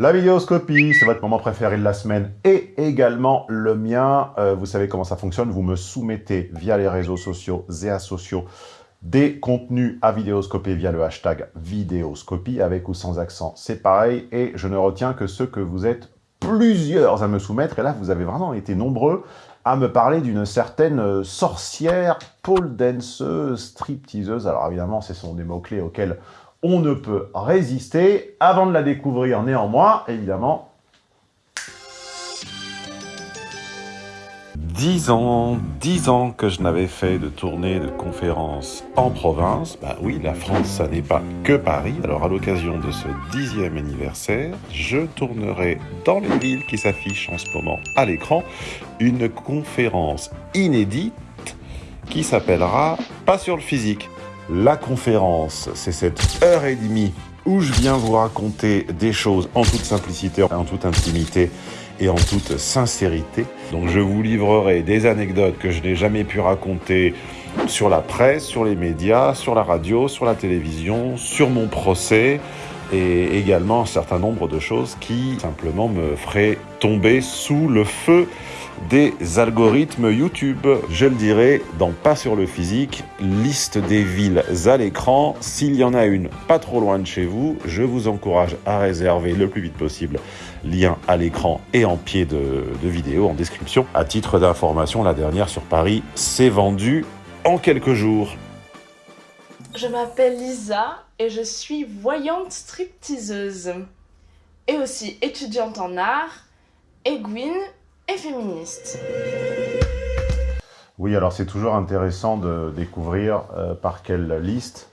La vidéoscopie, c'est votre moment préféré de la semaine et également le mien. Euh, vous savez comment ça fonctionne, vous me soumettez via les réseaux sociaux et asociaux des contenus à vidéoscoper via le hashtag vidéoscopie, avec ou sans accent, c'est pareil. Et je ne retiens que ceux que vous êtes plusieurs à me soumettre. Et là, vous avez vraiment été nombreux à me parler d'une certaine sorcière, pole danceuse, stripteaseuse. Alors évidemment, ce sont des mots-clés auxquels on ne peut résister. Avant de la découvrir néanmoins, évidemment, 10 ans, 10 ans que je n'avais fait de tournée de conférences en province. Bah oui, la France, ça n'est pas que Paris. Alors à l'occasion de ce dixième anniversaire, je tournerai dans les villes qui s'affichent en ce moment à l'écran une conférence inédite qui s'appellera Pas sur le physique. La conférence, c'est cette heure et demie où je viens vous raconter des choses en toute simplicité, en toute intimité et en toute sincérité. Donc je vous livrerai des anecdotes que je n'ai jamais pu raconter sur la presse, sur les médias, sur la radio, sur la télévision, sur mon procès et également un certain nombre de choses qui simplement me feraient tomber sous le feu des algorithmes YouTube. Je le dirai dans Pas sur le physique, liste des villes à l'écran. S'il y en a une pas trop loin de chez vous, je vous encourage à réserver le plus vite possible lien à l'écran et en pied de, vidéo en description. À titre d'information, la dernière sur Paris s'est vendue en quelques jours. Je m'appelle Lisa et je suis voyante stripteaseuse et aussi étudiante en art, aiguine et féministe. Oui, alors c'est toujours intéressant de découvrir euh, par quelle liste,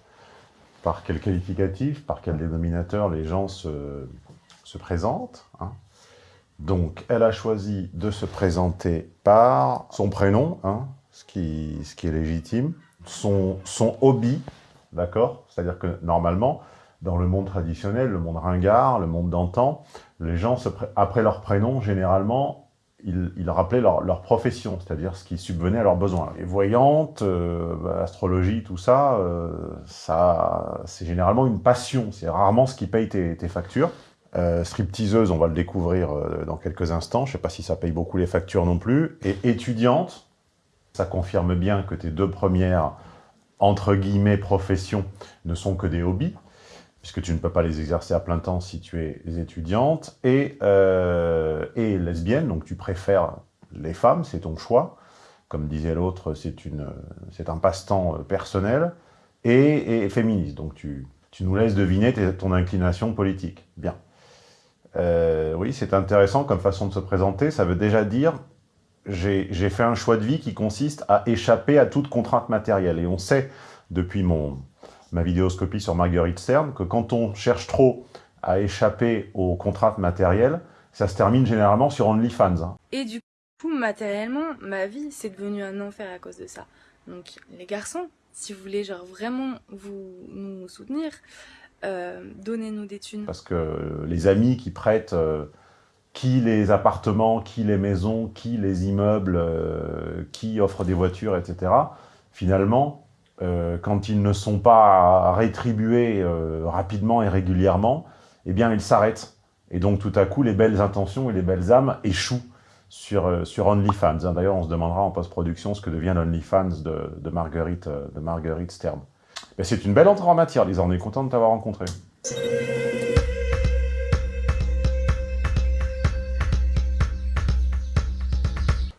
par quel qualificatif, par quel dénominateur les gens se, se présentent. Hein. Donc, elle a choisi de se présenter par son prénom, hein, ce, qui, ce qui est légitime, son, son hobby, d'accord? C'est-à-dire que normalement, dans le monde traditionnel, le monde ringard, le monde d'antan, les gens, se après leur prénom, généralement, ils, rappelaient leur, profession, c'est-à-dire ce qui subvenait à leurs besoins. Les voyantes, euh, astrologie, tout ça, euh, ça c'est généralement une passion, c'est rarement ce qui paye tes, factures. Euh, stripteaseuse, on va le découvrir euh, dans quelques instants, je ne sais pas si ça paye beaucoup les factures non plus. Et étudiante, ça confirme bien que tes deux premières, entre guillemets, professions ne sont que des hobbies puisque tu ne peux pas les exercer à plein temps si tu es étudiante, et, euh, lesbienne, donc tu préfères les femmes, c'est ton choix. Comme disait l'autre, c'est un passe-temps euh, personnel, et, féministe, donc tu, tu, nous laisses deviner ton inclination politique. Bien. Euh, oui, c'est intéressant comme façon de se présenter, ça veut déjà dire j'ai fait un choix de vie qui consiste à échapper à toute contrainte matérielle, et on sait depuis mon, ma vidéoscopie sur Marguerite Stern, que quand on cherche trop à échapper aux contraintes matérielles, ça se termine généralement sur OnlyFans. Hein. Et du coup, matériellement, ma vie, c'est devenu un enfer à cause de ça. Donc, les garçons, si vous voulez genre vraiment vous nous soutenir, euh, donnez-nous des thunes. Parce que les amis qui prêtent euh, qui les appartements, qui les maisons, qui les immeubles, euh, qui offrent des voitures, etc., finalement, euh, quand ils ne sont pas rétribués euh, rapidement et régulièrement, eh bien, ils s'arrêtent. Et donc, tout à coup, les belles intentions et les belles âmes échouent sur, euh, sur OnlyFans. Hein, d'ailleurs, on se demandera en post-production ce que devient l'OnlyFans de, de, Marguerite, de Marguerite Stern. C'est une belle entrée en matière, Lisa. On est content de t'avoir rencontré.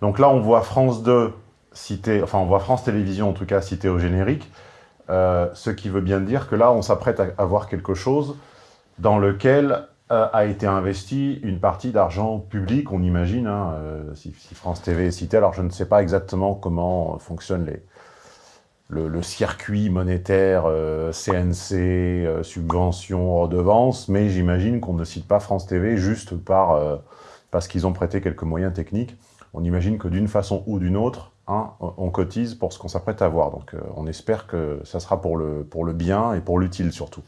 Donc là, on voit France 2 cité, enfin on voit France Télévisions en tout cas cité au générique, euh, ce qui veut bien dire que là on s'apprête à avoir quelque chose dans lequel euh, a été investi une partie d'argent public, on imagine, hein, euh, si, France TV est cité. Alors je ne sais pas exactement comment fonctionne le, circuit monétaire, CNC, subvention, redevance, mais j'imagine qu'on ne cite pas France TV juste par, parce qu'ils ont prêté quelques moyens techniques. On imagine que d'une façon ou d'une autre, On cotise pour ce qu'on s'apprête à voir. Donc euh, on espère que ça sera pour le, pour le bien et pour l'utile surtout.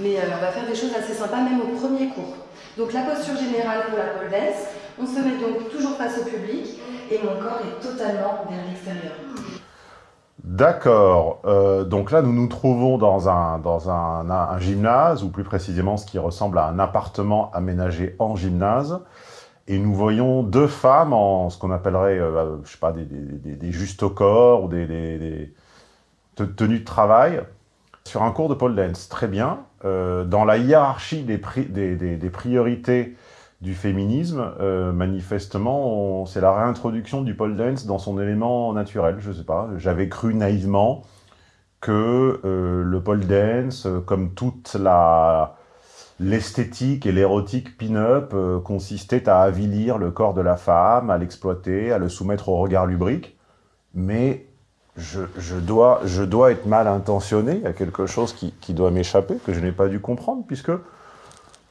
Mais euh, on va faire des choses assez sympas même au premier cours. Donc la posture générale pour la pole dance, On se met donc toujours face au public et mon corps est totalement vers l'extérieur. D'accord. Euh, donc là, nous nous trouvons dans, un, dans un, gymnase, ou plus précisément ce qui ressemble à un appartement aménagé en gymnase. Et nous voyons deux femmes en ce qu'on appellerait, euh, je sais pas, des, des, justes au corps ou des, tenues de travail sur un cours de pole dance. Très bien. Euh, dans la hiérarchie des priorités du féminisme, euh, manifestement, c'est la réintroduction du pole dance dans son élément naturel, je sais pas. J'avais cru naïvement que euh, le pole dance, euh, comme toute l'esthétique et l'érotique pin-up, consistait à avilir le corps de la femme, à l'exploiter, à le soumettre au regard lubrique. Mais je, dois, être mal intentionné, il y a quelque chose qui doit m'échapper, que je n'ai pas dû comprendre, puisque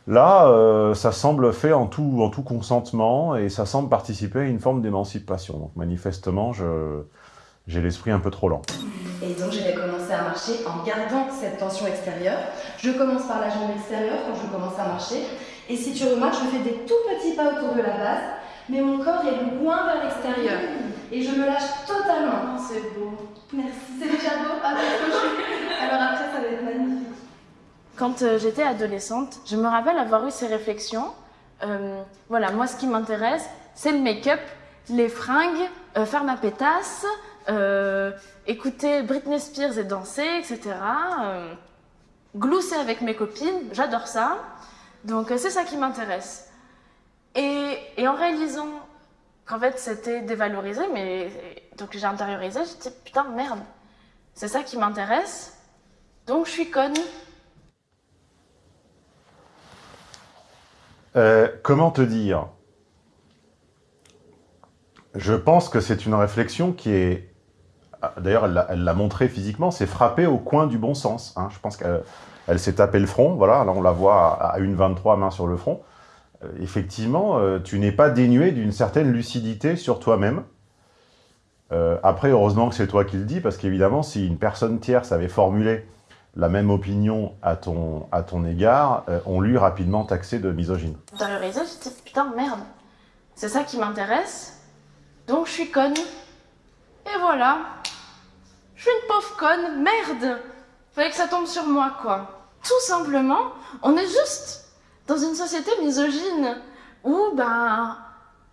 Là, euh, ça semble fait en tout, en tout consentement et ça semble participer à une forme d'émancipation. Donc manifestement, j'ai l'esprit un peu trop lent. Et donc je vais commencer à marcher en gardant cette tension extérieure. Je commence par la jambe extérieure quand je commence à marcher. Et si tu remarques, je fais des tout petits pas autour de la base, mais mon corps est loin vers l'extérieur. Et je me lâche totalement. C'est beau. Merci. C'est déjà beau ah, Alors après, ça va être magnifique. Quand euh, j'étais adolescente, je me rappelle avoir eu ces réflexions. Euh, voilà, moi, ce qui m'intéresse, c'est le make-up, les fringues, euh, faire ma pétasse, écouter Britney Spears et danser, etc. Glousser avec mes copines, j'adore ça. Donc, c'est ça qui m'intéresse. Et, et, en réalisant qu'en fait, c'était dévalorisé, mais donc j'ai intériorisé, j'ai dit putain, merde, c'est ça qui m'intéresse. Donc, je suis conne. Euh, comment te dire? Je pense que c'est une réflexion qui est... D'ailleurs, elle l'a montré physiquement, c'est frappé au coin du bon sens. Hein. Je pense qu'elle s'est tapé le front, voilà, là on la voit à, une 23 main sur le front. Euh, effectivement, euh, tu n'es pas dénué d'une certaine lucidité sur toi-même. après, heureusement que c'est toi qui le dis, parce qu'évidemment, si une personne tierce avait formulé la même opinion à ton, à ton égard, euh, on lui rapidement taxé de misogyne. Dans le réseau, je dis putain, merde, c'est ça qui m'intéresse, donc je suis conne. Et voilà, je suis une pauvre conne, merde, fallait que ça tombe sur moi, quoi. Tout simplement, on est juste dans une société misogyne où, ben,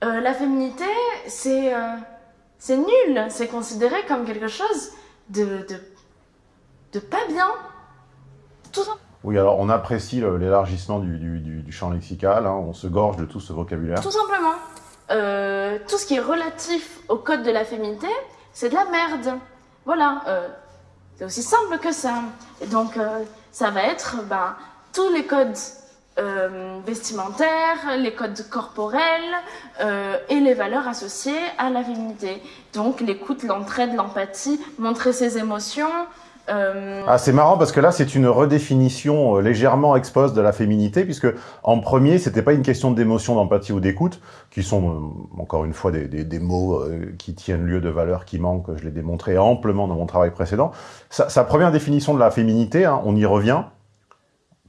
euh, la féminité, c'est euh, c'est nul, c'est considéré comme quelque chose de, de pas bien. Oui, alors on apprécie l'élargissement du, du, du, champ lexical, hein, on se gorge de tout ce vocabulaire. Tout simplement. Euh, tout ce qui est relatif au code de la féminité, c'est de la merde. Voilà, euh, c'est aussi simple que ça. Et donc, euh, ça va être ben, tous les codes vestimentaires, les codes corporels et les valeurs associées à la féminité. Donc, l'écoute, l'entraide, l'empathie, montrer ses émotions, euh... Ah, c'est marrant parce que là, c'est une redéfinition euh, légèrement expose de la féminité, puisque en premier, c'était pas une question d'émotion, d'empathie ou d'écoute, qui sont euh, encore une fois des, des, des mots euh, qui tiennent lieu de valeurs qui manquent. Je l'ai démontré amplement dans mon travail précédent. Sa, sa première définition de la féminité, hein, on y revient,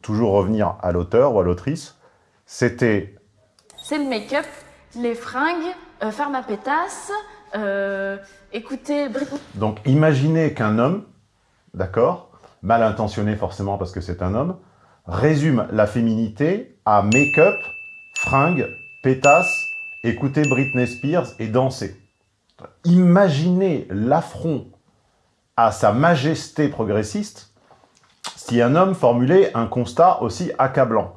toujours revenir à l'auteur ou à l'autrice, c'était. C'est le make-up, les fringues, euh, faire ma pétasse, écouter. Donc, imaginez qu'un homme d'accord? Mal intentionné forcément parce que c'est un homme, résume la féminité à make-up, fringues, pétasse, écouter Britney Spears et danser. Imaginez l'affront à sa majesté progressiste si un homme formulait un constat aussi accablant.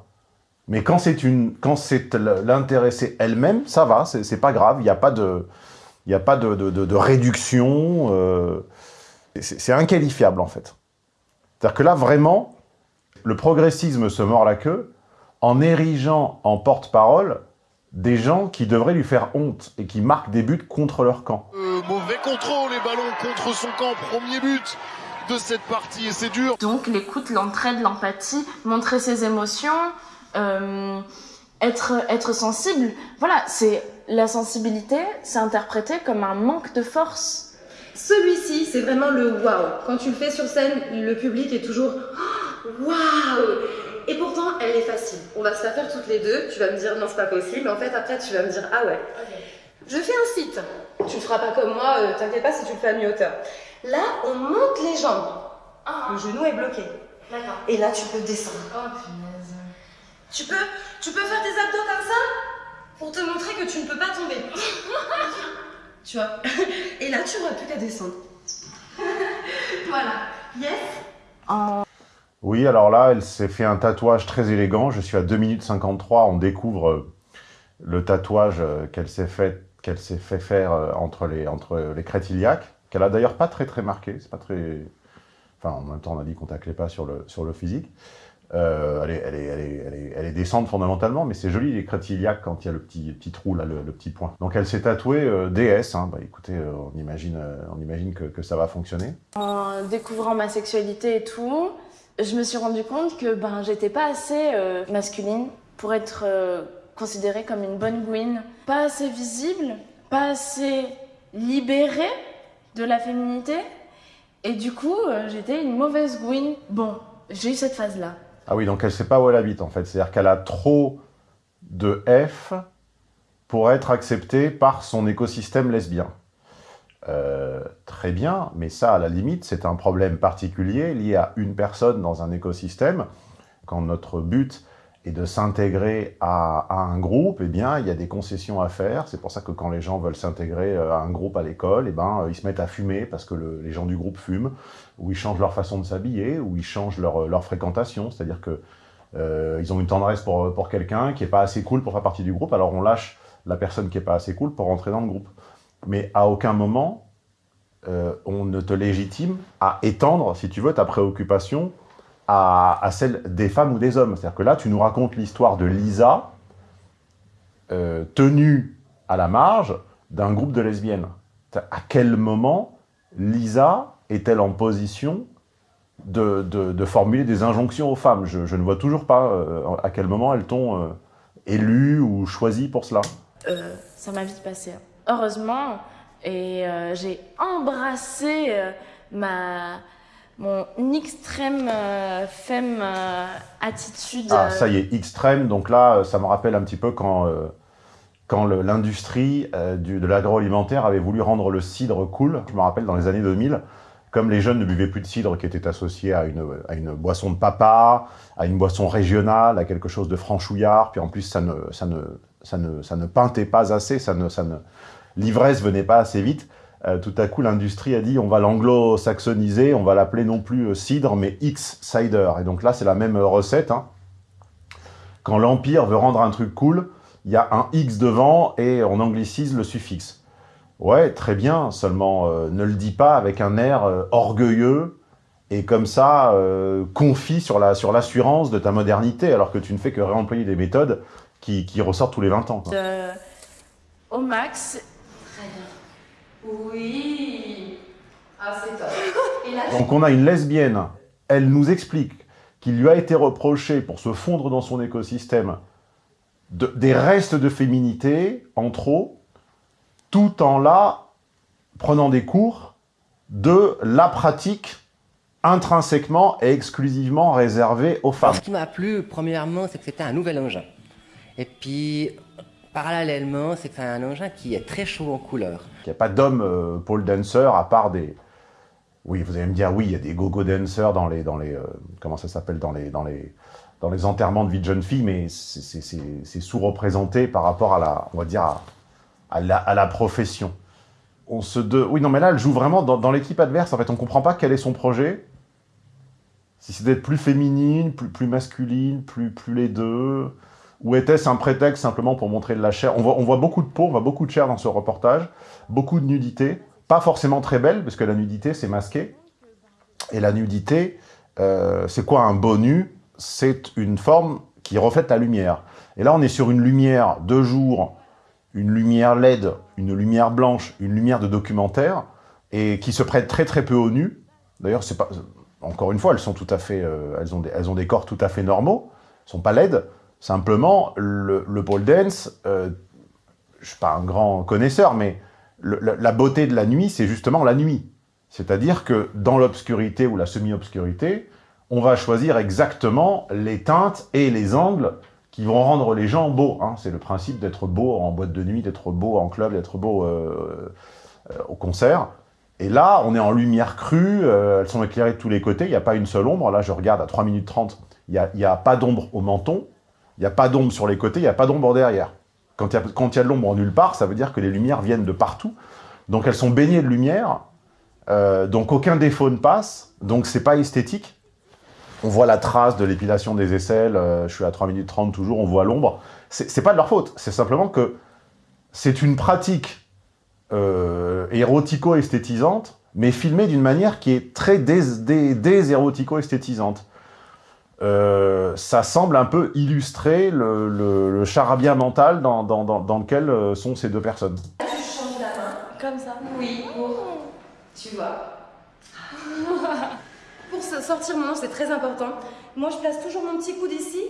Mais quand c'est l'intéressée elle-même, ça va, c'est pas grave, il n'y a pas de réduction. Euh, c'est inqualifiable, en fait. C'est-à-dire que là, vraiment, le progressisme se mord la queue en érigeant en porte-parole des gens qui devraient lui faire honte et qui marquent des buts contre leur camp. Euh, mauvais contrôle, les ballons contre son camp, premier but de cette partie et c'est dur. Donc l'écoute, l'entraide, l'empathie, montrer ses émotions, euh, être, être sensible, voilà, c'est la sensibilité, c'est interprété comme un manque de force. Celui-ci, c'est vraiment le waouh. Quand tu le fais sur scène, le public est toujours waouh. Et pourtant, elle est facile. On va se la faire toutes les deux. Tu vas me dire non, c'est pas possible. Mais en fait, après, tu vas me dire ah ouais. Je fais un site. Tu le feras pas comme moi, euh, t'inquiète pas si tu le fais à mi-hauteur. Là, on monte les jambes. Ah, Le genou est bloqué. d'accord. Et là, tu peux descendre. Oh, punaise. Tu peux, tu peux faire des abdos comme ça pour te montrer que tu ne peux pas tomber. tu vois Et là, tu n'auras plus qu'à descendre. voilà. Yes Oui, alors là, elle s'est fait un tatouage très élégant. Je suis à 2 minutes 53. On découvre euh, le tatouage euh, qu'elle s'est fait, faire euh, entre les, entre qu'elle a d'ailleurs pas très très marqué. C'est pas très... Enfin, en même temps, on a dit qu'on taclait pas sur le, sur le physique. Euh, elle, est, elle, décente fondamentalement, mais c'est joli les crêtes quand il y a le petit, trou, là, le, petit point. Donc elle s'est tatouée euh, DS. Hein. Bah, écoutez, euh, on imagine, euh, on imagine que, ça va fonctionner. En découvrant ma sexualité et tout, je me suis rendu compte que ben, j'étais pas assez masculine pour être considérée comme une bonne gouine. Pas assez visible, pas assez libérée de la féminité. Et du coup, j'étais une mauvaise gouine. Bon, j'ai eu cette phase-là. Ah oui, donc elle sait pas où elle habite en fait. C'est-à-dire qu'elle a trop de F pour être acceptée par son écosystème lesbien. Euh, très bien, mais ça, à la limite, c'est un problème particulier lié à une personne dans un écosystème. Quand notre but est de s'intégrer à, un groupe, eh bien, il y a des concessions à faire. C'est pour ça que quand les gens veulent s'intégrer à un groupe à l'école, eh ben, ils se mettent à fumer parce que le- les gens du groupe fument, ou ils changent leur façon de s'habiller, ou ils changent leur, leur fréquentation. C'est-à-dire que euh, ils ont une tendresse pour, pour quelqu'un qui est pas assez cool pour faire partie du groupe, alors on lâche la personne qui est pas assez cool pour rentrer dans le groupe. Mais à aucun moment, euh, on ne te légitime à étendre, si tu veux, ta préoccupation à, celle des femmes ou des hommes. C'est-à-dire que là, tu nous racontes l'histoire de Lisa, euh, tenue à la marge d'un groupe de lesbiennes. À quel moment Lisa est-elle en position de, de- formuler des injonctions aux femmes? Je, ne vois toujours pas euh, à quel moment elles t'ont euh, élue ou choisi pour cela. Ça m'a vite passé. hein. Heureusement, et j'ai embrassé ma mon extrême euh, femme euh, attitude. Ah, euh, ça y est, extrême. Donc là, ça me rappelle un petit peu quand, euh, quand l'industrie du- de l'agroalimentaire avait voulu rendre le cidre cool. Je me rappelle dans les années 2000, comme les jeunes ne buvaient plus de cidre qui était associé à une, à une boisson de papa, à une boisson régionale, à quelque chose de franchouillard, puis en plus ça ne, ça ne, ça ne, ça ne peintait pas assez, ça ne, ça ne, l'ivresse venait pas assez vite. Euh, tout à coup, l'industrie a dit on va l'anglo-saxoniser, on va l'appeler non plus euh, cidre, mais X-cider. Et donc là, c'est la même euh, recette. hein. Quand l'Empire veut rendre un truc cool, il y a un X devant et on anglicise le suffixe. Ouais, très bien, seulement ne le dis pas avec un air orgueilleux et comme ça, confie sur la sur l'assurance de ta modernité, alors que tu ne fais que réemployer des méthodes qui, qui ressortent tous les 20 ans. au max. Oui. Ah, c'est top. Et là, Donc on a une lesbienne, elle nous explique qu'il lui a été reproché pour se fondre dans son écosystème de- des restes de féminité en trop, tout en là prenant des cours de la pratique intrinsèquement et exclusivement réservée aux femmes. Ce qui m'a plu, premièrement, c'est que c'était un nouvel engin. Et puis, parallèlement, c'est un engin qui est très chaud en couleur. Il n'y a pas d'homme euh, pole dancer à part des... Oui, vous allez me dire, oui, il y a des go-go dancers dans les... Dans les euh, comment ça s'appelle dans les, dans, les, dans les enterrements de vie de jeune fille, mais c'est- sous-représenté par rapport à la... On va dire à, la, profession. On se. Oui, non, mais là, elle joue vraiment dans, l'équipe adverse. En fait, on ne comprend pas quel est son projet. Si c'est d'être plus féminine, plus, plus masculine, plus, plus les deux... Ou était-ce un prétexte simplement pour montrer de la chair? On voit, beaucoup de peau, on voit beaucoup de chair dans ce reportage, beaucoup de nudité, pas forcément très belle, parce que la nudité, c'est masqué. Et la nudité, euh, c'est quoi un beau nu C'est une forme qui reflète la lumière. Et là, on est sur une lumière de jour, une lumière LED, une lumière blanche, une lumière de documentaire, et qui se prête très très peu au nu. D'ailleurs, c'est pas... Encore une fois, elles sont tout à fait... euh, elles, ont des, elles ont des corps tout à fait normaux, elles sont pas LED. Simplement, le, le pole dance, euh, je suis pas un grand connaisseur, mais la, beauté de la nuit, c'est justement la nuit. C'est-à-dire que dans l'obscurité ou la semi-obscurité, on va choisir exactement les teintes et les angles qui vont rendre les gens beaux. Hein. C'est le principe d'être beau en boîte de nuit, d'être beau en club, d'être beau euh, euh, au concert. Et là, on est en lumière crue, elles sont éclairées de tous les côtés, il n'y a pas une seule ombre. Là, je regarde à 3 minutes 30, il n'y a, pas d'ombre au menton, il n'y a pas d'ombre sur les côtés, il n'y a pas d'ombre derrière. Quand il y a, de l'ombre nulle part, ça veut dire que les lumières viennent de partout. Donc elles sont baignées de lumière, euh, donc aucun défaut ne passe, donc c'est pas esthétique. On voit la trace de l'épilation des aisselles, euh, je suis à 3 minutes 30 toujours, on voit l'ombre. C'est pas de leur faute, c'est simplement que c'est une pratique euh, érotico-esthétisante, mais filmée d'une manière qui est très dés-érotico-esthétisante. Euh, ça semble un peu illustrer le, le, charabia mental dans, dans, dans, lequel euh, sont ces deux personnes. Tu changes la main, comme ça Oui, pour... Tu vois. pour sortir mon nom, c'est très important. Moi, je place toujours mon petit coude ici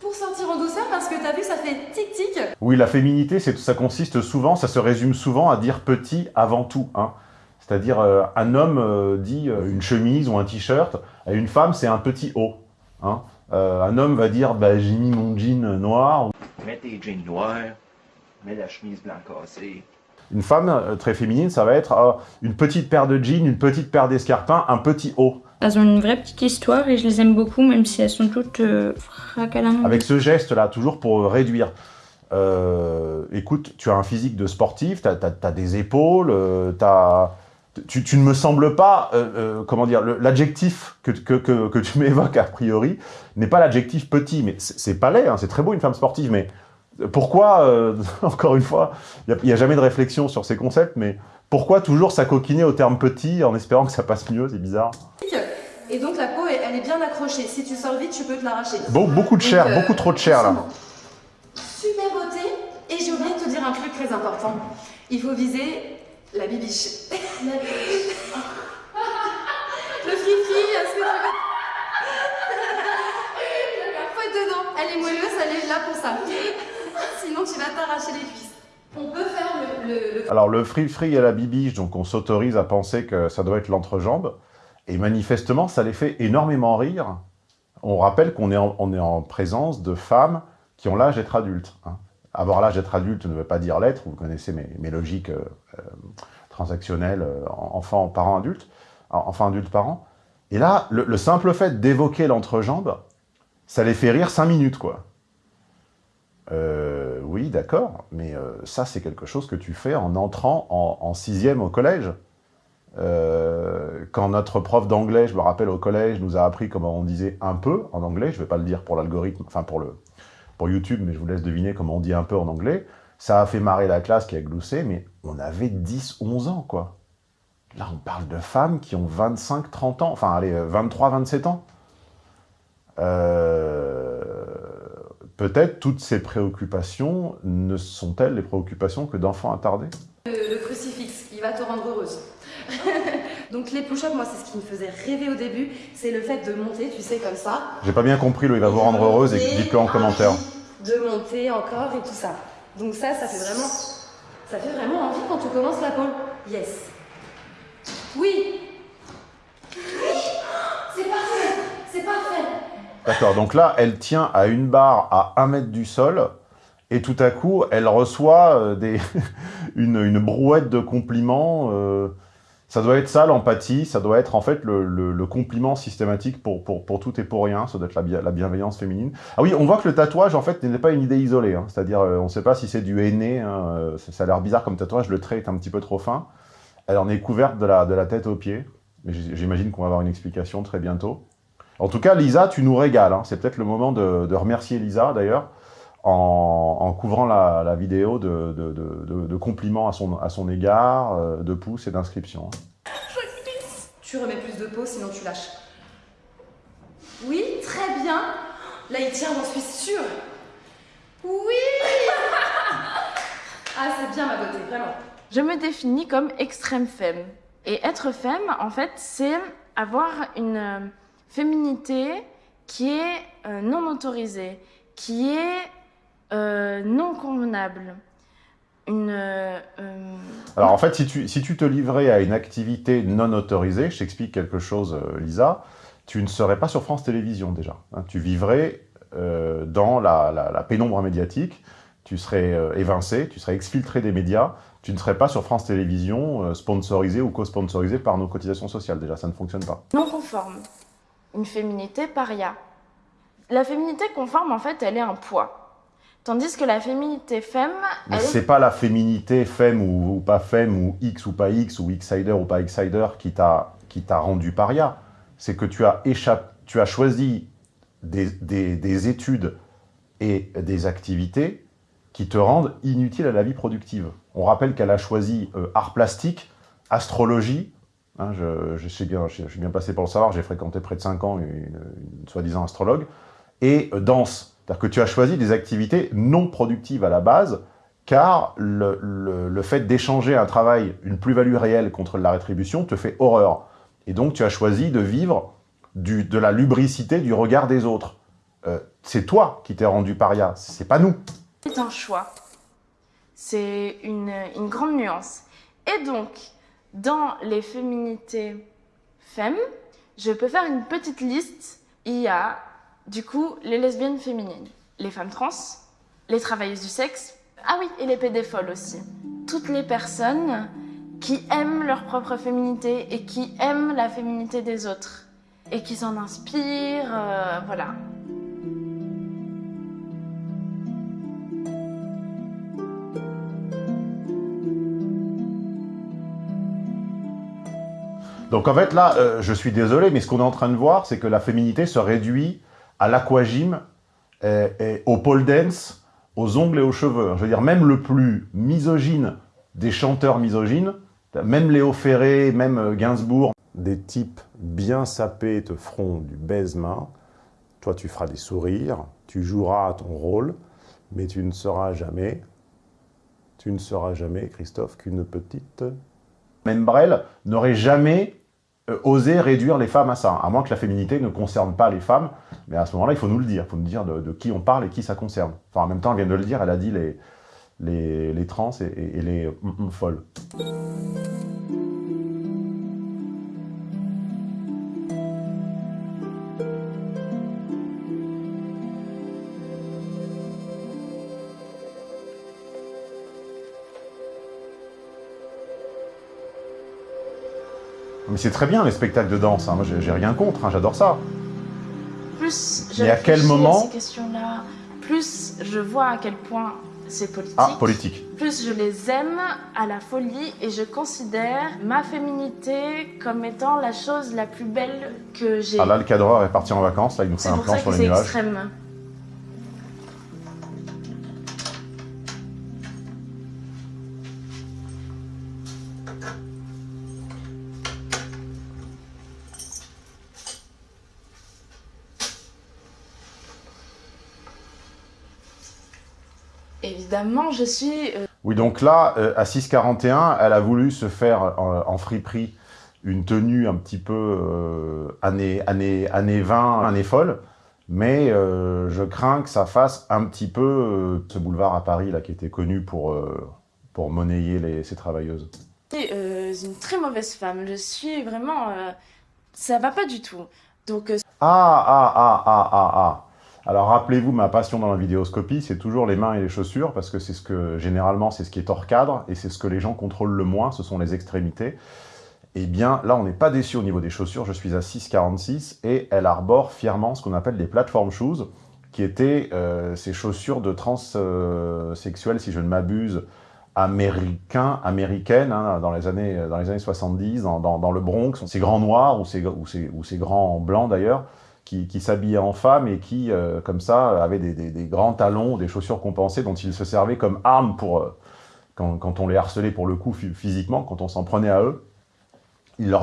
pour sortir en douceur parce que t'as vu, ça fait tic-tic. Oui, la féminité, ça consiste souvent, ça se résume souvent à dire petit avant tout. Hein. C'est-à-dire, euh, un homme dit une chemise ou un t-shirt, à une femme, c'est un petit haut. Hein. Euh, un homme va dire bah, j'ai mis mon jean noir. Mets tes jeans noirs, mets la chemise blanc cassée. Une femme euh, très féminine, ça va être euh, une petite paire de jeans, une petite paire d'escarpins, un petit haut. Elles ont une vraie petite histoire et je les aime beaucoup, même si elles sont toutes euh, Avec ce geste-là, toujours pour réduire. écoute, tu as un physique de sportif, tu as, des épaules, tu as tu, ne me sembles pas, euh, euh, comment dire, l'adjectif que, que, tu m'évoques a priori n'est pas l'adjectif petit, mais c'est pas laid, hein, c'est très beau une femme sportive, mais pourquoi, euh, encore une fois, il n'y a, jamais de réflexion sur ces concepts, mais pourquoi toujours s'acoquiner au terme petit en espérant que ça passe mieux, c'est bizarre. Et donc la peau, elle est bien accrochée, si tu sors vite, tu peux te l'arracher. Beaucoup de chair, beaucoup trop de chair là. Super beauté, et j'ai oublié de te dire un truc très important. Il faut viser la bibiche. La bibiche. Le fifi, est-ce que tu Faut être dedans. Elle est moelleuse, elle est là pour ça. Sinon, tu vas t'arracher les cuisses. On peut faire le... Alors, le free-free et la bibiche, donc on s'autorise à penser que ça doit être l'entrejambe. Et manifestement, ça les fait énormément rire. On rappelle qu'on est, en, est en présence de femmes qui ont l'âge d'être adultes. Hein. Avoir l'âge d'être adulte ne veut pas dire l'être, vous connaissez mes, logiques euh, euh, transactionnelles, euh, enfant, parent, adulte, enfant, adulte, parent. Et là, le, simple fait d'évoquer l'entrejambe, ça les fait rire cinq minutes, quoi. oui, d'accord, mais ça, c'est quelque chose que tu fais en entrant en, sixième au collège. quand notre prof d'anglais, je me rappelle au collège, nous a appris comment on disait un peu en anglais, je ne vais pas le dire pour l'algorithme, enfin pour le, pour YouTube, mais je vous laisse deviner comment on dit un peu en anglais. Ça a fait marrer la classe qui a gloussé, mais on avait 10, 11 ans, quoi. Là, on parle de femmes qui ont 25, 30 ans, enfin, allez, 23, 27 ans. Euh, peut-être toutes ces préoccupations ne sont-elles les préoccupations que d'enfants attardés? Le, le, crucifix, il va te rendre heureuse. Donc les push-ups, moi, c'est ce qui me faisait rêver au début, c'est le fait de monter, tu sais, comme ça. J'ai pas bien compris, le il va vous rendre heureuse et dites-le en commentaire. De monter encore et tout ça. Donc ça, ça fait vraiment, ça fait vraiment envie quand tu commences la pole. Yes. Oui. C'est parfait. C'est parfait. D'accord, donc là, elle tient à une barre à un mètre du sol, et tout à coup, elle reçoit euh, une, brouette de compliments. Euh, ça doit être ça, l'empathie, ça doit être en fait le, compliment systématique pour, tout et pour rien, ça doit être la, bienveillance féminine. Ah oui, on voit que le tatouage, en fait, n'est pas une idée isolée, hein. c'est-à-dire, euh, on ne sait pas si c'est du henné, hein, euh, ça, a l'air bizarre comme tatouage, le trait est un petit peu trop fin. Elle en est couverte de la, tête aux pieds, mais j'imagine qu'on va avoir une explication très bientôt. En tout cas, Lisa, tu nous régales, hein. c'est peut-être le moment de remercier Lisa, d'ailleurs, en, couvrant la, vidéo de, compliments à son, à son égard, euh, de pouces et d'inscriptions. Tu remets plus de peau, sinon tu lâches. Oui, très bien. Là, il tient, j'en suis sûre. Oui Ah, c'est bien ma beauté, vraiment. Je me définis comme extrême femme. Et être femme, en fait, c'est avoir une euh, féminité qui est euh, non autorisée, qui est euh, non convenable. Une, euh, Alors en fait, si tu, si tu te livrais à une activité non autorisée, je t'explique quelque chose, euh, Lisa, tu ne serais pas sur France Télévisions déjà. hein. tu vivrais euh, dans la, la- la pénombre médiatique, tu serais euh, évincé, tu serais exfiltré des médias, tu ne serais pas sur France Télévisions euh, sponsorisé ou co-sponsorisé par nos cotisations sociales. Déjà, ça ne fonctionne pas. Non conforme. Une féminité paria. La féminité conforme, en fait, elle est un poids. Tandis que la féminité femme, Mais elle est... c'est pas la féminité femme ou, ou pas femme, ou X ou pas X, ou X-sider ou pas X-sider qui t'a rendu paria. C'est que tu as, échappé, tu as choisi des, des- des études et des activités qui te rendent inutile à la vie productive. On rappelle qu'elle a choisi euh, art plastique, astrologie, hein, je, je, sais bien, je, je suis bien passé pour le savoir, j'ai fréquenté près de 5 ans une, une soi-disant astrologue, et euh, danse. C'est-à-dire que tu as choisi des activités non productives à la base, car le, le- fait d'échanger un travail, une plus-value réelle contre la rétribution, te fait horreur. Et donc tu as choisi de vivre du- de la lubricité du regard des autres. Euh, c'est toi qui t'es rendu paria, c'est pas nous. C'est un choix. C'est une, une grande nuance. Et donc, dans les féminités femmes, je peux faire une petite liste. Il y a, du coup, les lesbiennes féminines, les femmes trans, les travailleuses du sexe, ah oui, et les pédépholes aussi. Toutes les personnes qui aiment leur propre féminité et qui aiment la féminité des autres. Et qui s'en inspirent, euh, voilà. Donc en fait là, euh, je suis désolé, mais ce qu'on est en train de voir, c'est que la féminité se réduit à l'aquagym, et, et au pole dance, aux ongles et aux cheveux. Je veux dire, même le plus misogyne des chanteurs misogynes, même Léo Ferré, même euh, Gainsbourg, des types bien sapés te feront du baise-main, toi tu feras des sourires, tu joueras ton rôle, mais tu ne seras jamais, tu ne seras jamais, Christophe, qu'une petite... Même Brel n'aurait jamais euh, osé réduire les femmes à ça, à moins que la féminité ne concerne pas les femmes, mais à ce moment-là, il faut nous le dire, il faut nous dire de, qui on parle et qui ça concerne. Enfin, en même temps, elle vient de le dire, elle a dit les, les, trans et, les folles. Mais c'est très bien les spectacles de danse, hein. moi j'ai rien contre, hein, j'adore ça. plus je Mais à quel moment- ces questions-là, plus je vois à quel point c'est politique, Ah, politique. plus je les aime à la folie et je considère ma féminité comme étant la chose la plus belle que j'ai. Ah là, le cadreur est parti en vacances, là il nous fait c'est un plan sur les c'est nuages. extrême. Évidemment, je suis euh, Oui, donc là, euh, à 6,41, elle a voulu se faire euh, en friperie une tenue un petit peu euh, année, année, année 20, année folle, mais euh, je crains que ça fasse un petit peu euh, ce boulevard à Paris là qui était connu pour, pour monnayer les, ces travailleuses. euh, une très mauvaise femme. Je suis vraiment. ça va pas du tout. Donc, Ah, ah, ah, ah, ah, ah. Alors rappelez-vous, ma passion dans la vidéoscopie, c'est toujours les mains et les chaussures, parce que c'est ce que, généralement, c'est ce qui est hors cadre, et c'est ce que les gens contrôlent le moins, ce sont les extrémités. Eh bien, là, on n'est pas déçu au niveau des chaussures, je suis à 6,46, et elle arbore fièrement ce qu'on appelle des platform shoes, qui étaient euh, ces chaussures de transsexuels, si je ne m'abuse, américains, américaines, hein, dans, les années, dans les années 70, dans, dans- le Bronx, ces grands noirs, ou ou ces grands blancs d'ailleurs, qui, qui s'habillaient en femmes et qui, euh, comme ça, avaient des, grands talons, des chaussures compensées dont ils se servaient comme armes pour, euh, quand, on les harcelait pour le coup phy- physiquement, quand on s'en prenait à eux. Ils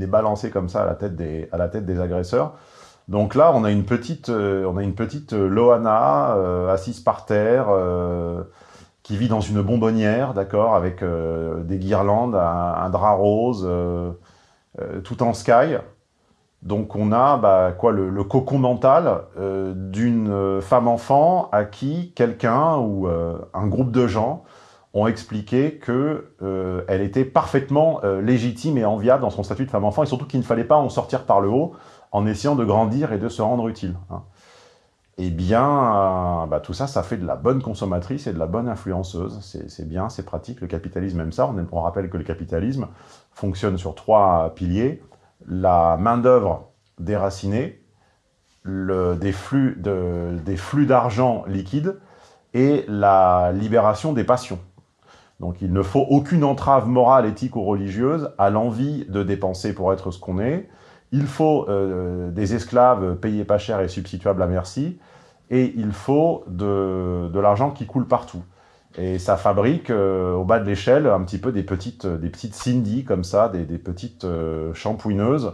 les balançaient comme ça à la tête des, à la tête des agresseurs. Donc là, on a une petite, euh, on a une petite euh, Loana assise par terre, qui vit dans une bonbonnière, d'accord, avec des guirlandes, un, drap rose, tout en sky. Donc on a bah, quoi, le, cocon mental euh, d'une euh, femme-enfant à qui quelqu'un ou euh, un groupe de gens ont expliqué que euh, elle était parfaitement légitime et enviable dans son statut de femme-enfant, et surtout qu'il ne fallait pas en sortir par le haut, en essayant de grandir et de se rendre utile. Hein. Eh bien, bah, tout ça, ça fait de la bonne consommatrice et de la bonne influenceuse. C'est bien, c'est pratique, le capitalisme aime ça. On rappelle que le capitalisme fonctionne sur trois piliers. La main-d'œuvre déracinée, des flux d'argent de, liquide et la libération des passions. Donc il ne faut aucune entrave morale, éthique ou religieuse à l'envie de dépenser pour être ce qu'on est. Il faut euh, des esclaves payés pas cher et substituables à merci. Et il faut de l'argent qui coule partout. Et ça fabrique euh, au bas de l'échelle un petit peu des petites, petites Cindy comme ça, des, petites euh, shampouineuses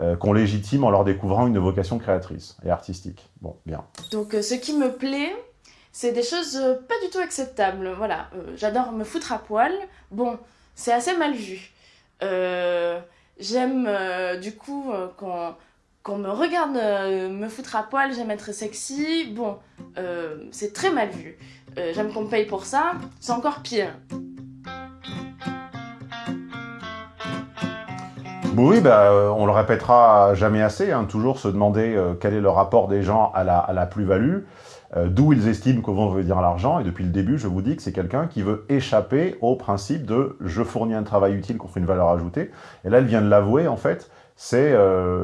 euh, qu'on légitime en leur découvrant une vocation créatrice et artistique. Bon, bien. Donc ce qui me plaît, c'est des choses pas du tout acceptables. Voilà, j'adore me foutre à poil. Bon, c'est assez mal vu. J'aime du coup qu'on me regarde me foutre à poil, j'aime être sexy. Bon, c'est très mal vu. Euh, j'aime qu'on me paye pour ça, c'est encore pire. Oui, bah, euh, on le répétera jamais assez, hein, toujours se demander euh, quel est le rapport des gens à la, plus-value, d'où ils estiment que vont venir l'argent, et depuis le début, je vous dis que c'est quelqu'un qui veut échapper au principe de « je fournis un travail utile contre une valeur ajoutée », et là, elle vient de l'avouer, en fait, c'est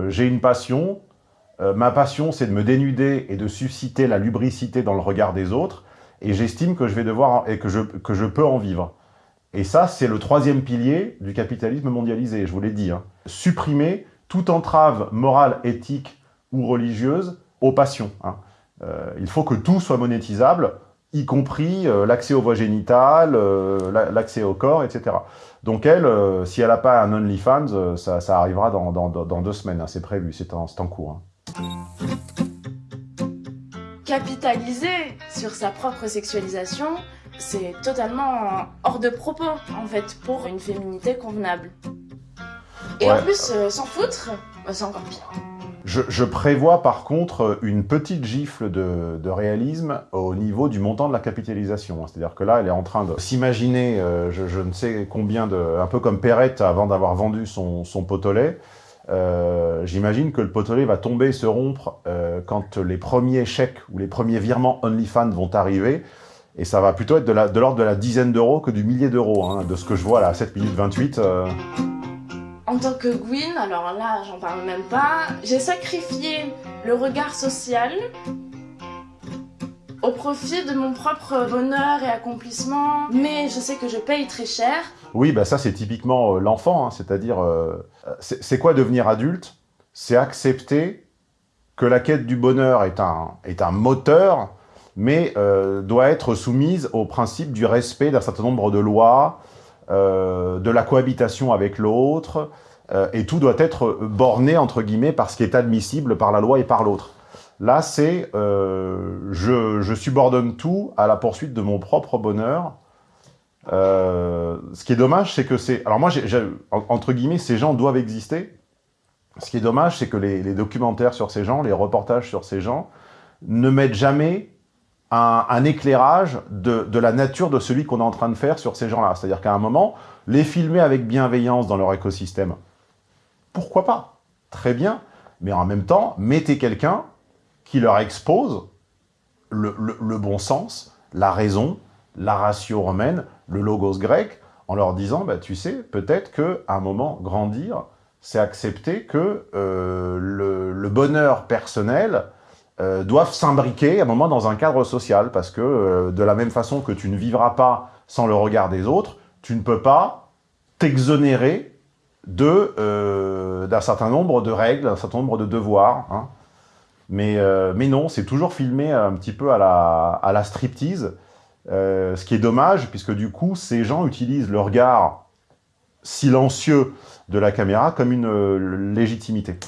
j'ai une passion, ma passion, c'est de me dénuder et de susciter la lubricité dans le regard des autres, et j'estime que je vais devoir et que je, que je peux en vivre. Et ça, c'est le troisième pilier du capitalisme mondialisé, je vous l'ai dit. Hein. Supprimer toute entrave morale, éthique ou religieuse aux passions. Hein. Euh, il faut que tout soit monétisable, y compris euh, l'accès aux voies génitales, euh, l'accès au corps, etc. Donc elle, si elle n'a pas un OnlyFans, ça, arrivera dans, dans, deux semaines, hein. c'est prévu, c'est en cours capitaliser sur sa propre sexualisation, c'est totalement hors de propos, en fait, pour une féminité convenable. Et en plus, euh, s'en foutre, bah, c'est encore pire. Je, prévois par contre une petite gifle de, réalisme au niveau du montant de la capitalisation. C'est-à-dire que là, elle est en train de s'imaginer, euh, je, ne sais combien de... un peu comme Perrette avant d'avoir vendu son, son potolet, euh, j'imagine que le potelet va tomber, se rompre euh, quand les premiers chèques ou les premiers virements OnlyFans vont arriver. Et ça va plutôt être de l'ordre de, la dizaine d'euros que du millier d'euros, hein, de ce que je vois là, à 7 minutes 28. Euh. En tant que Gwyn, alors là, j'en parle même pas, j'ai sacrifié le regard social au profit de mon propre bonheur et accomplissement, mais je sais que je paye très cher. Oui, bah ça c'est typiquement euh, l'enfant, hein, c'est-à-dire, euh, c'est quoi devenir adulte? C'est accepter que la quête du bonheur est un, est un moteur, mais euh, doit être soumise au principe du respect d'un certain nombre de lois, de la cohabitation avec l'autre, et tout doit être borné, entre guillemets, par ce qui est admissible par la loi et par l'autre. Là, c'est euh, je, subordonne tout à la poursuite de mon propre bonheur. Euh, ce qui est dommage, c'est que c'est... Alors moi, entre guillemets, ces gens doivent exister. Ce qui est dommage, c'est que les, documentaires sur ces gens, les reportages sur ces gens, ne mettent jamais un, éclairage de, la nature de celui qu'on est en train de faire sur ces gens-là. C'est-à-dire qu'à un moment, les filmer avec bienveillance dans leur écosystème, pourquoi pas? Très bien. Mais en même temps, mettez quelqu'un qui leur expose le, bon sens, la raison, la ratio romaine, le logos grec, en leur disant, bah, tu sais, peut-être qu'à un moment, grandir, c'est accepter que euh, le, bonheur personnel euh, doive s'imbriquer à un moment dans un cadre social, parce que euh, de la même façon que tu ne vivras pas sans le regard des autres, tu ne peux pas t'exonérer d'un certain nombre de règles, d'un certain nombre de devoirs. Hein. Mais, euh, mais non, c'est toujours filmé un petit peu à la, à la striptease, euh, ce qui est dommage, puisque du coup, ces gens utilisent le regard silencieux de la caméra comme une euh, légitimité.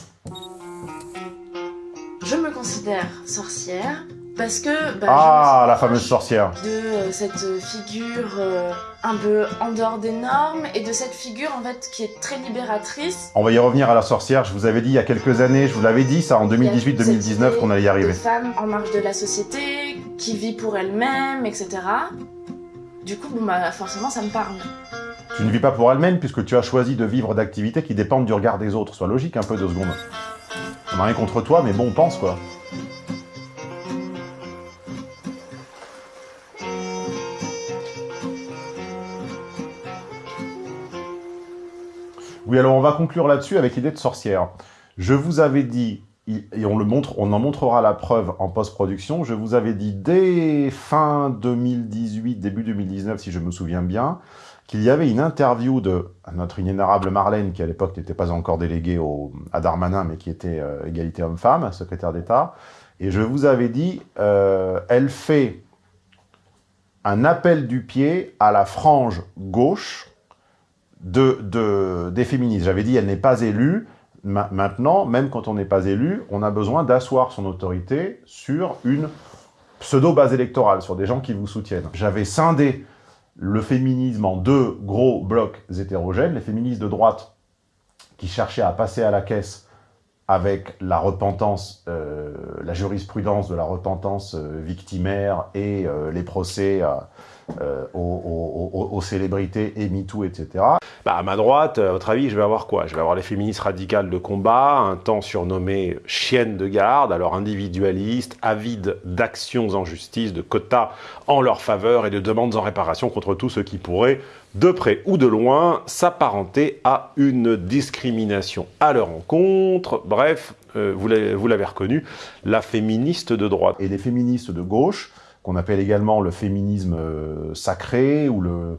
Je me considère sorcière, parce que... Bah, ah, la fameuse sorcière De euh, cette figure euh, un peu en dehors des normes, et de cette figure, en fait, qui est très libératrice. On va y revenir à la sorcière, je vous avais dit il y a quelques années, je vous l'avais dit, ça, en 2018-2019, qu'on allait y arriver. Une femme en marge de la société, qui vit pour elle-même, etc. Du coup, bon, bah, forcément, ça me parle. Tu ne vis pas pour elle-même, puisque tu as choisi de vivre d'activités qui dépendent du regard des autres. Sois logique un peu, deux secondes. On n'a rien contre toi, mais bon, on pense, quoi. Oui, alors on va conclure là-dessus avec l'idée de sorcière. Je vous avais dit, et on, le montre, on en montrera la preuve en post-production, je vous avais dit dès fin 2018, début 2019, si je me souviens bien, qu'il y avait une interview de notre inénarrable Marlène, qui à l'époque n'était pas encore déléguée à Darmanin, mais qui était euh, égalité homme-femme, secrétaire d'État, et je vous avais dit, euh, elle fait un appel du pied à la frange gauche de, des féministes. J'avais dit, elle n'est pas élue. maintenant, même quand on n'est pas élu, on a besoin d'asseoir son autorité sur une pseudo-base électorale, sur des gens qui vous soutiennent. J'avais scindé le féminisme en deux gros blocs hétérogènes, les féministes de droite qui cherchaient à passer à la caisse avec la repentance, euh, la jurisprudence de la repentance euh, victimaire et euh, les procès aux, célébrités et MeToo, etc. Bah, à ma droite, à votre avis, je vais avoir quoi? Je vais avoir les féministes radicales de combat, un temps surnommé chiennes de garde, alors individualistes, avides d'actions en justice, de quotas en leur faveur et de demandes en réparation contre tous ceux qui pourraient de près ou de loin, s'apparenter à une discrimination à leur encontre. Bref, euh, vous l'avez reconnu, la féministe de droite. Et les féministes de gauche, qu'on appelle également le féminisme euh, sacré, ou le...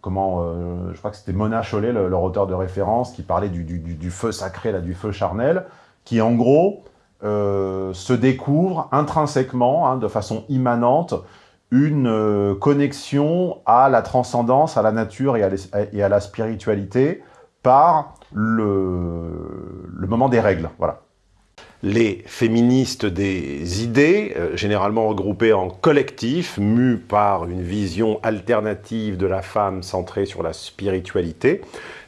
comment euh, Je crois que c'était Mona Chollet, leur auteur de référence, qui parlait du, feu sacré, là, du feu charnel, qui en gros se découvre intrinsèquement, hein, de façon immanente, une euh, connexion à la transcendance, à la nature et à, la spiritualité par le, moment des règles. Voilà. Les féministes des idées, euh, généralement regroupées en collectifs, mus par une vision alternative de la femme centrée sur la spiritualité,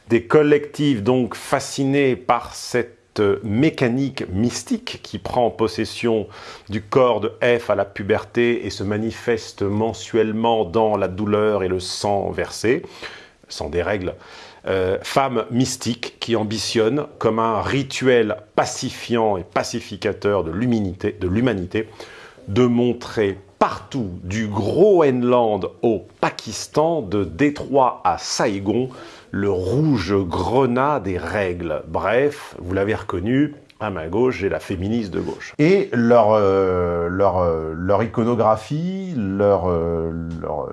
des collectifs donc fascinés par cette mécanique mystique qui prend possession du corps de F à la puberté et se manifeste mensuellement dans la douleur et le sang versé, sans des règles, euh, femme mystique qui ambitionne comme un rituel pacifiant et pacificateur de l'humanité de montrer partout, du Groenland au Pakistan, de Détroit à Saigon, le rouge grenat des règles. Bref, vous l'avez reconnu, à ma gauche, j'ai la féministe de gauche. Et leur, euh, leur, euh, leur, iconographie, leur, euh, leur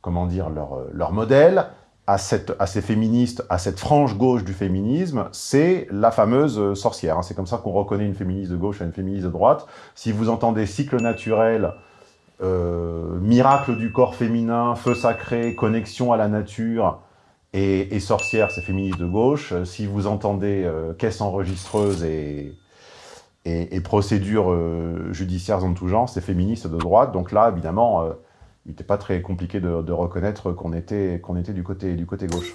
comment dire, leur, leur modèle à, cette, à ces féministes, à cette frange gauche du féminisme, c'est la fameuse sorcière. Hein. C'est comme ça qu'on reconnaît une féministe de gauche à une féministe de droite. Si vous entendez cycle naturel, miracle du corps féminin, feu sacré, connexion à la nature, et, sorcière, c'est féministe de gauche. Euh, si vous entendez euh, caisse enregistreuse et, procédures euh, judiciaires en tout genre, c'est féministe de droite. Donc là, évidemment, il n'était pas très compliqué de, de reconnaître qu'on était, du côté gauche.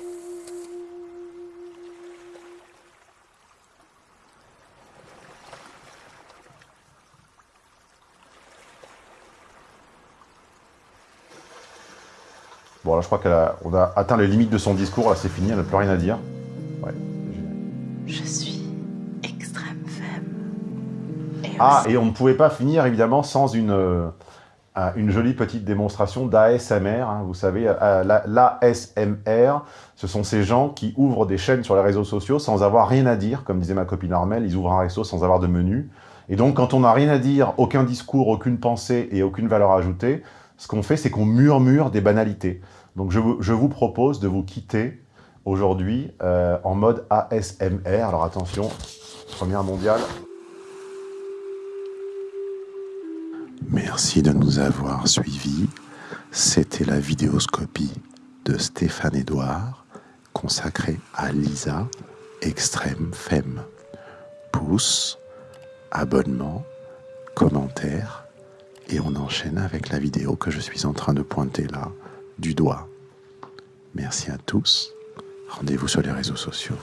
Bon, là, je crois qu'on a, atteint les limites de son discours. Là, c'est fini, elle n'a plus rien à dire. Ouais, je suis extrême femme. ah, et on ne pouvait pas finir, évidemment, sans une, euh, une jolie petite démonstration d'ASMR. Hein. vous savez, euh, l'ASMR, ce sont ces gens qui ouvrent des chaînes sur les réseaux sociaux sans avoir rien à dire. Comme disait ma copine Armel, ils ouvrent un réseau sans avoir de menu. Et donc, quand on n'a rien à dire, aucun discours, aucune pensée et aucune valeur ajoutée, ce qu'on fait, c'est qu'on murmure des banalités. Donc je vous, propose de vous quitter aujourd'hui euh, en mode ASMR. Alors attention, première mondiale. Merci de nous avoir suivis. C'était la vidéoscopie de Stéphane Edouard consacrée à Lisa Extrême Femme. Pouce, abonnement, commentaire et on enchaîne avec la vidéo que je suis en train de pointer là, du doigt. Merci à tous. Rendez-vous sur les réseaux sociaux.